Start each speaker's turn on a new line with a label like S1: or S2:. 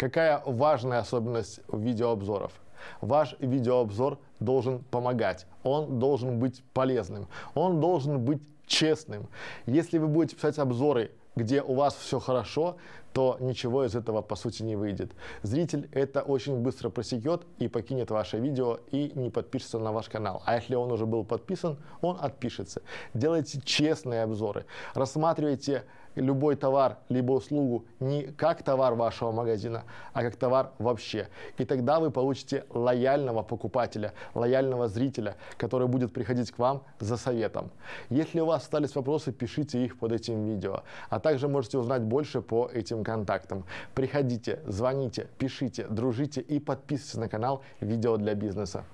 S1: Какая важная особенность видеообзоров? Ваш видеообзор должен помогать, он должен быть полезным, он должен быть честным. Если вы будете писать обзоры, где у вас все хорошо, то ничего из этого по сути не выйдет. Зритель это очень быстро просекет и покинет ваше видео и не подпишется на ваш канал. А если он уже был подписан, он отпишется. Делайте честные обзоры, рассматривайте любой товар либо услугу не как товар вашего магазина, а как товар вообще. И тогда вы получите лояльного покупателя, лояльного зрителя, который будет приходить к вам за советом. Если у вас остались вопросы, пишите их под этим видео. А также можете узнать больше по этим контактам. Приходите, звоните, пишите, дружите и подписывайтесь на канал «Видео для бизнеса».